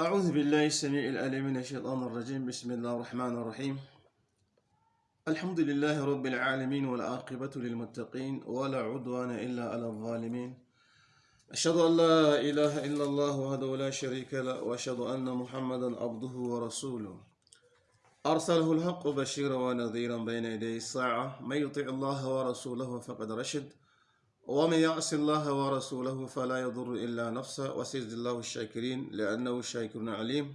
أعوذ بالله السميع العليم من الشيطان الرجيم. بسم الله الرحمن الرحيم. الحمد لله رب العالمين والعاقبة للمتقين ولا عدوان إلا على الظالمين. أشهد أن لا إله إلا الله وحده لا شريك له وأشهد أن محمدا عبده ورسوله. أرسله الحق بشيرا ونذيرا بين يدي الساعة. من يطع الله ورسوله فقد رشد. ومن يعص الله ورسوله فلا يضر إلا نفسه وسيجزي الله الشاكرين لأنه شاكر عليم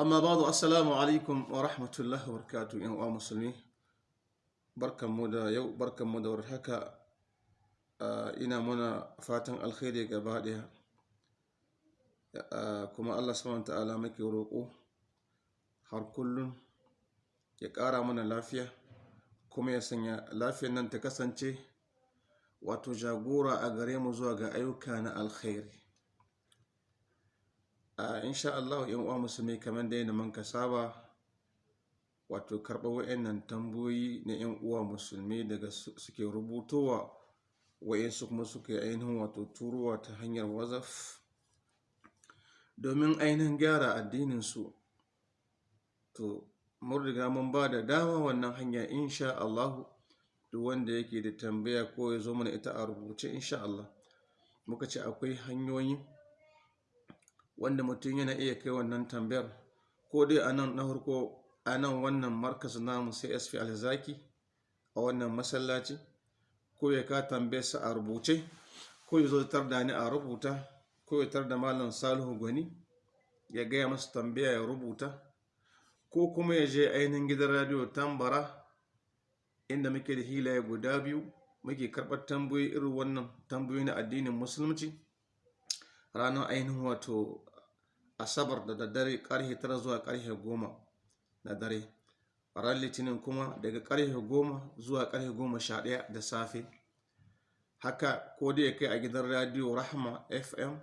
أما بعد السلام عليكم ورحمة الله وبركاته يا مسلمين da yau barkan mu da warhaka ina muna fatan alkhairi gaba daya kuma Allah subhanahu ta'ala muke roƙo har kullum ya ƙara mana lafiya kuma ya sanya wato jagora a gare mu zuwa ga ayyuka na alkhairi. A insha Allah yan uwa musulmi kamar da man ka saba wato karɓar wa'annan tambayoyi na yan uwa musulmi daga suke rubutowa wa'insu kuma suke ainihin wato turowa ta hanyar wazaf domin ainihin gyara addininsu. To mun riga mun ba da dama wannan hanya insha Allahu duk wanda yake da tambaya ko ya zo mana ita a rubuce insha Allah. Muka ce akwai hanyoyi wanda mutum yana iya kai wannan tambayar. Ko dai a nan na a nan wannan markas namu sai alzaki a wannan masallaci ko ya ka tambayarsa a rubuce ko ya zo tar da ni a rubuta ko ya tar da malam salihu gwani ya gaya masa tambaya ya rubuta ko kuma ya je ainihin gidan radiyo tambara inda muke da hilaye guda biyu muke karɓar tambayoyi irin wannan tambayoyi na addinin musulunci. Ranar ainihin wato asabar da daddare ƙarfe tara zuwa ƙarfe goma na dare. Ran litinin kuma daga ƙarfe goma zuwa ƙarfe goma sha ɗaya da safe. Haka ko da ya kai a gidan radiyo rahama fm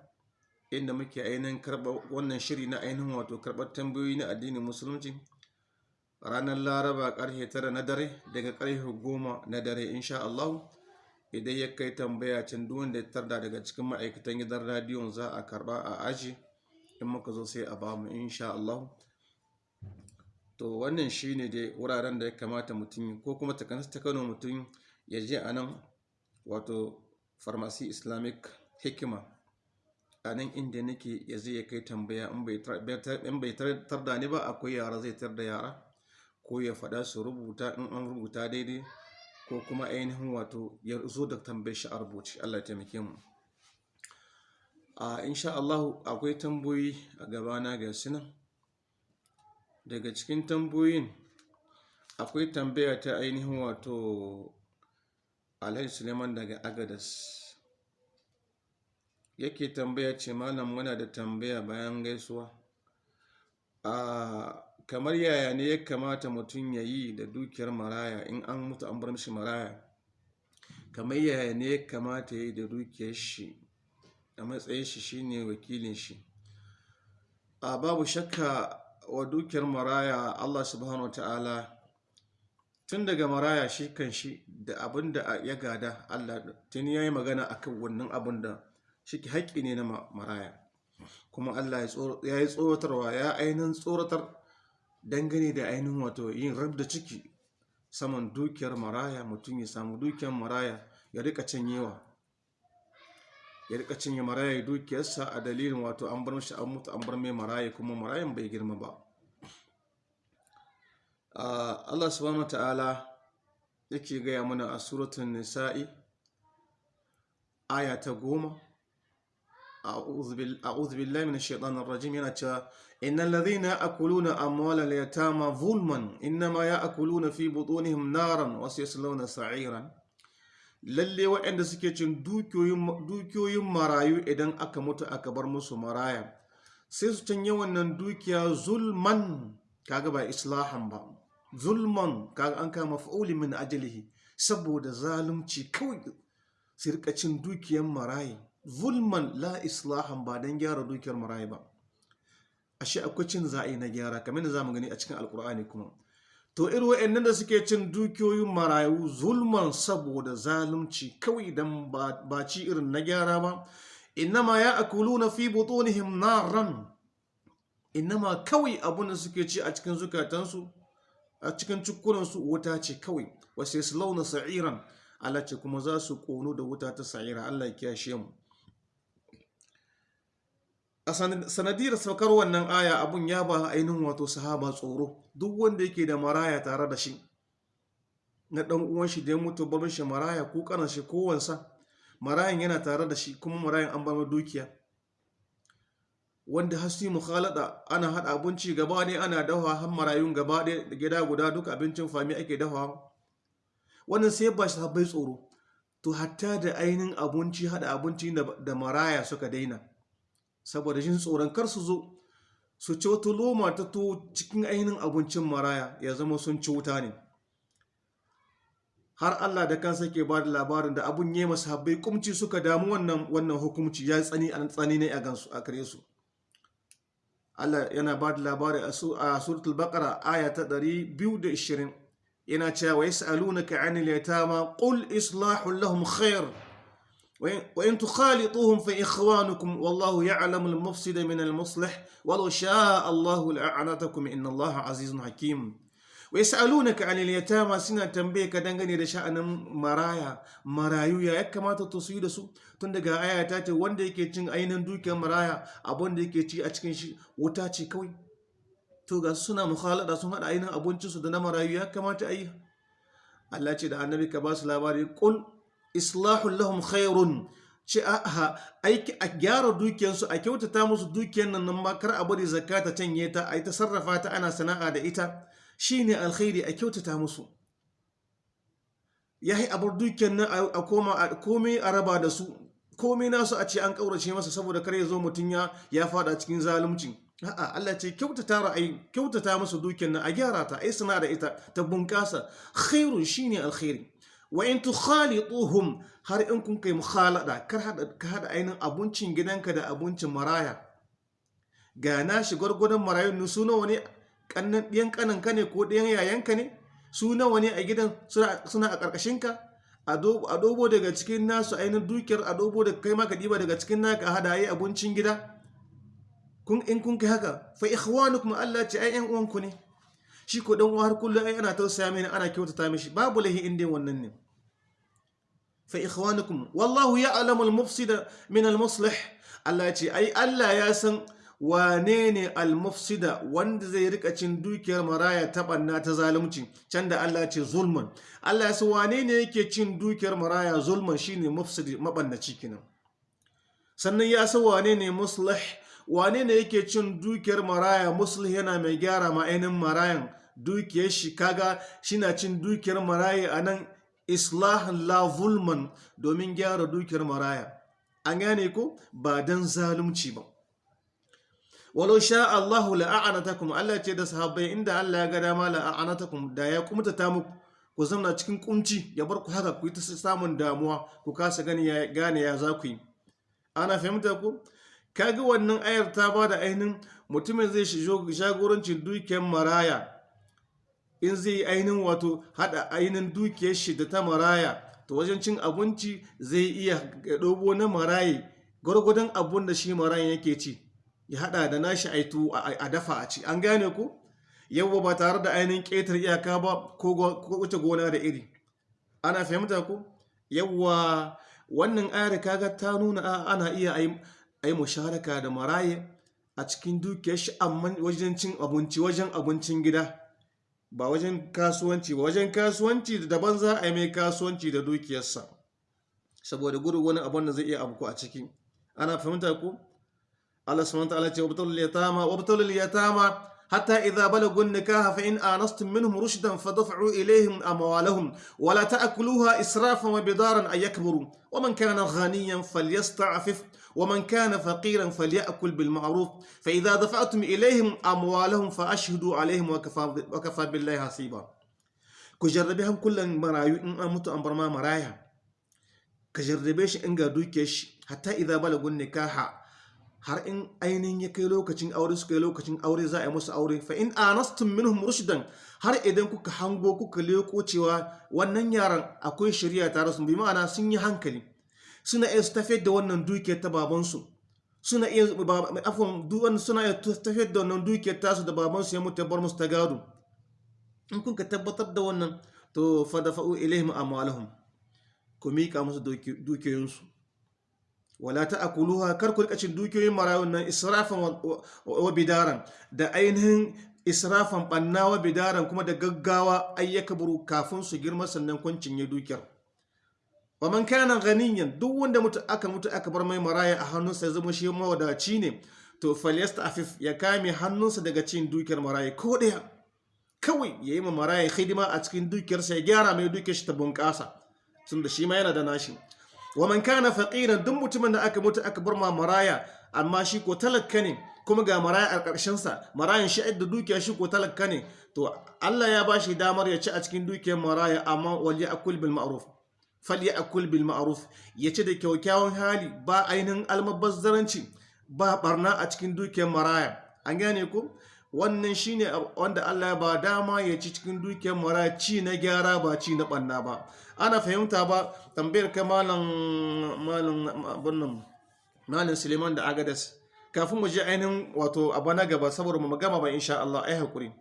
inda muke ainihin karɓar wannan shiri na ainihin wato karɓar tambayoyi na addinin musulunci ranar laraba ƙarfe tara na dare daga ƙarfe goma na dare insha Allah idan ya kai tambaya can duwan da ya tarda daga cikin ma'aikatan gidan radiyon za a karɓa a aji. In muka zo sai a ba mu insha Allah. To wannan shine dai wuraren da ya kamata mutum ko kuma ta kano mutum ya je a nan wato pharmacy islamic hikima. A nan inda nake ya zai ya kai tambaya in bai tarda ni ba akwai yara zai tar da yara. Ko ya faɗa su rubuta in an rubuta daidai ko kuma ainihin wato ya zo da tambayar shi a rubuce. Allah taimake mu. A insha Allah akwai tambayoyi a gabana ga sinan daga cikin tambayoyin akwai tambaya ta ainihin wato Alhaji Suleiman daga Agadas yake tambaya ce malam muna da tambaya bayan gaisuwa. A kamar yaya ne ya kamata mutum ya yi da dukiyar maraya in an mutu an bar maraya? Kamar yaya ne ya kamata ya yi da dukiyar shi a matsayin shi shine wakilin shi. A babu shakka wa dukiyar maraya Allah subhanahu ta'ala tun daga maraya shi kan shi da abin da ya gada Allah tun ya yi magana akan wannan abin da shi haƙƙi ne na maraya. Kuma Allah ya yi tsoratarwa ya ainihin tsoratar dangane da ainihin wato yin rab da ciki saman dukiyar maraya mutum ya samu dukiyar maraya ya riƙa cinyewa. Ya riƙa cinye maraya dukiyarsa a dalilin wato an bar mashi an mutu an bar mai maraya kuma marayan bai girma ba. Allah subhanahu ta'ala yake gaya mana a suratun nisa'i aya ta goma a'udhu billahi minash shaitanir rajim yana cewa innal ladhina ya'kuluna amwalal yatama zulman innama ya'kuluna fi butunihim naran wa sayaslawna sa'iran lalle waɗanda suke cin dukiyoyin marayu idan aka mutu aka bar musu maraya sai su canye wannan dukiya zulman kaga ba islahan ba zulman kaga an kama fa'uli min ajalihi saboda zalunci kawai su cin dukiyar marayi zulman la islahan ba don gyara dukiyar marayi ba. Ashe akwai cin za'i na gyara kamar da za mu gani a cikin alkur'ani kuma. To irin wa'annan da suke cin dukiyoyin marayu zulman saboda zalunci kawai dan ba ci irin na gyara ba. Innama ya akuluna fi butunihim naran. Inama kawai abun da suke ci a cikin zukatansu a cikin cikunansu wuta ce kawai. Wasu yasu launa sa'iran. Allah ce kuma za su ƙonu da wuta ta sa'ira. Allah ya kiyashe mu. A sanadiyar saukar wannan aya abun ya ba ainihin wato sahaba tsoro. Duk wanda yake da maraya tare da shi na ɗan uwan shi da ya mutu barin shi maraya ko kanan shi ko wansa marayan yana tare da shi kuma marayan an ba dukiya. Wanda hasi mukhalada ana hada abinci gaba ne ana dafa har marayun gaba da gida guda duk abincin fami ake dafa wannan sai ba shi bai tsoro. To hatta da ainihin abinci hada abinci da maraya suka daina. Saboda jin tsoron kar su zo su ci wata loma ta to cikin ainihin abincin maraya ya zama sun ci wuta ne. Har Allah da kansa ke ba da labarin da abun masu habbai kumci suka damu wannan wannan hukumci ya tsani a tsani ne a gansu a kare su. Allah yana ba da labari a suratul baqara aya ta 220 yana cewa wa yas'alunaka 'anil yatama qul islahu lahum khair. وإن تخالطوهم فإخوانكم والله يعلم المفسد من المصلح ولو شاء الله لأعنتكم إن الله عزيز حكيم. ويسألونك عن اليتامى سنة تنبيه كدنغني لشأن مرايا. مرايو يا كما تتصيد سو تندقى آية تاتي وان دي كي تنغ أين دوك مرايا. أبون دي كي وتاتي كوي. توغا سنة مخالطة سنة أين أبون تسو دنا مرايو يا كما تأيه. الله تدعى النبي كباس لاباري قل islahul lahum khairun. Ce a aiki a gyara dukiyarsu a kyautata musu dukiyar nan nan ma kar a bari zakka ta canye ta a yi ta sarrafa ta ana sana'a da ita. Shine alkhairi a kyautata musu. Ya yi abar dukiyar nan a koma a komai a raba da su. Komai nasu a ce an kaurace masa saboda kar ya zo mutum ya ya fada cikin zalunci. A'a Allah ce kyautata ra'ayi kyautata musu dukiyar nan a gyara ta ai sana da ita ta bunkasa khairun shine alkhairi. Wa in tukhalituhum har in kun kai mukhalada kar hada ka hada ainin abincin gidanka da abincin maraya. Ga na shi gwargwadon marayun su nawa ne? Kannan ɗiyan kananka ne ko ɗiyan yayanka ne? Su nawa ne a gidan suna a ƙarƙashinka? A dobo daga cikin nasu ainihin dukiyar a dobo da kai maka ɗiba daga cikin naka hada yi abincin gida. In kun kai haka fa ikhwanukum ai ƴan uwanku ne. Shi ko dan uwa har kullum ai ana tausaya mini ana kyautata mishi. Babu lahi inda wannan ne. Fa ikhwanukum wallahu ya'lamu al-mufsida min al-muslih. Allah ce ai Allah ya san wane ne al-mufsida wanda zai riƙa cin dukiyar maraya ta banna ta zalunci. Can da Allah ce zulman Allah ya san wane ne yake cin dukiyar maraya zulman shine mufsidi mabannaci kenan. Sannan ya san wane ne muslih wane ne yake cin dukiyar maraya muslih yana mai gyara ma ainihin marayan. Dukiyar shi kaga shina cin dukiyar maraya a nan islahan la zulman domin gyara dukiyar maraya. An gane ko? Ba dan zalunci ba. Walau sha Allahu la'anatakum Allah ce da sahabbai inda Allah ya ga dama la'anatakum da ya kumta ta muku ku zauna cikin kunci ya bar ku haka ku yi ta samun damuwa ku kasa gani ya gane ya za ku yi. Ana fahimta ku kaga wannan ayar ta ba da ainihin mutumin zai shigo jagorancin dukiyar maraya. In zai yi ainihin wato hada ainihin dukiyar shi da ta maraya to wajen cin abinci zai iya ɗobo na maraye gwargwadon abun da shi marayan yake ci ya hada da nashi aitu a dafa a ci. An gane ku? Yawwa ba tare da ainihin ƙetar iyaka ba ko wuce gona da iri. Ana fahimta ku? Yawwa wannan ayar kaga ta nuna ana iya ai musharaka da maraye a cikin dukiyar shi amma wajen cin abinci wajen abincin gida. Ba wajen kasuwanci ba wajen kasuwanci daban za a yi mai kasuwanci da dukiyarsa saboda gudu wani abin da zai iya abu a ciki ana fahimta ku Allah subhanahu wa ta'ala ce wabtalul yatama wabtalul yatama حتى إذا بلغوا النكاح فإن آنستم منهم رشدا فدفعوا إليهم أموالهم ولا تأكلوها إسرافا وبدارا أن يكبروا ومن كان غنيا فليستعفف ومن كان فقيرا فليأكل بالمعروف فإذا دفعتم إليهم أموالهم فأشهدوا عليهم وكفى, وكفى بالله حسيبا كجربهم كل مرايو إن أمت أمبر ما مرايا كجربيش إنغا دوكيش حتى إذا بلغوا النكاح har in ainihin ya kai lokacin aure suka yi lokacin aure za a yi musu aure fa in anastum minhum rushdan har idan kuka hango kuka leko cewa wannan yaran akwai shari'a tare su bi ma'ana sun yi hankali suna iya su tafiyar da wannan dukiyar ta babansu. Suna iya afon duwan suna iya tafiyar da wannan dukiyar tasu da babansu ya mutu ya bar musu ta gado. In kun ka tabbatar da wannan to fadafa'u ilaihim amwalahum. Ku mika musu dukiyoyinsu. Wala ta'kuluha kar ku riƙa cin dukiyoyin marayun nan israfan wa bidaran. Da ainihin israfan banna wa bidaran kuma da gaggawa ayyaka buru kafin su girma sannan kun cinye dukiyar. Wa man kana ganiyan duk wanda mutu aka mutu aka bar mai maraya a hannunsa ya zama shi mawadaci ne to falyastafif ya kame hannunsa daga cin dukiyar maraya ko ɗaya kawai ya yi ma maraya hidima a cikin dukiyarsa ya gyara mai dukiyar shi ta bunƙasa tunda shi ma yana da nashi. Wa man kana faqiran duk mutumin da aka mutu aka bar ma maraya amma shi ko talakka ne kuma ga maraya a ƙarshen sa marayan shi da dukiya shi ko talakka ne to Allah ya ba shi damar ya ci a cikin dukiyar maraya amma wal ya'kul bil ma'ruf. Fal ya'kul bil ma'ruf ya ci da kyaukyawan hali ba ainihin almabazzaranci ba barna a cikin dukiyar maraya an gane ko wannan shine wanda Allah ba dama ya ci cikin dukiyar maraya ci na gyara ba ci na banna ba ana fahimta ba tambayar kai malam malam malam Suleiman da Agadas kafin mu je ainihin wato abu na gaba saboda mu gama ba insha Allah ai haƙuri